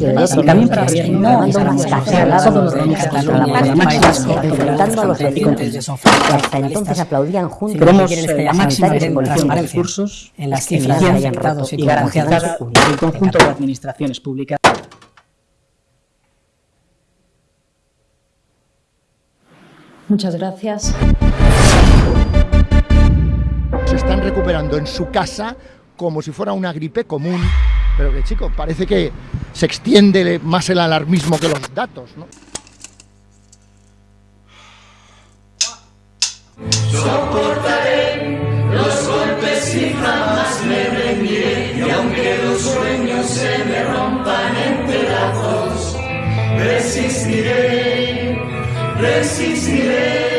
y también para no estar todos los domingos a la máxima enfrentando a los vecinos. que hasta entonces aplaudían juntos. Queremos la máxima transparencia recursos en las cifras y garantizar el conjunto de administraciones públicas. Muchas gracias. Se están recuperando en su casa como si fuera una gripe común, pero que chico, parece que se extiende más el alarmismo que los datos, ¿no? Soportaré los golpes y jamás me rendiré, y aunque los sueños se me rompan en pedazos, resistiré, resistiré.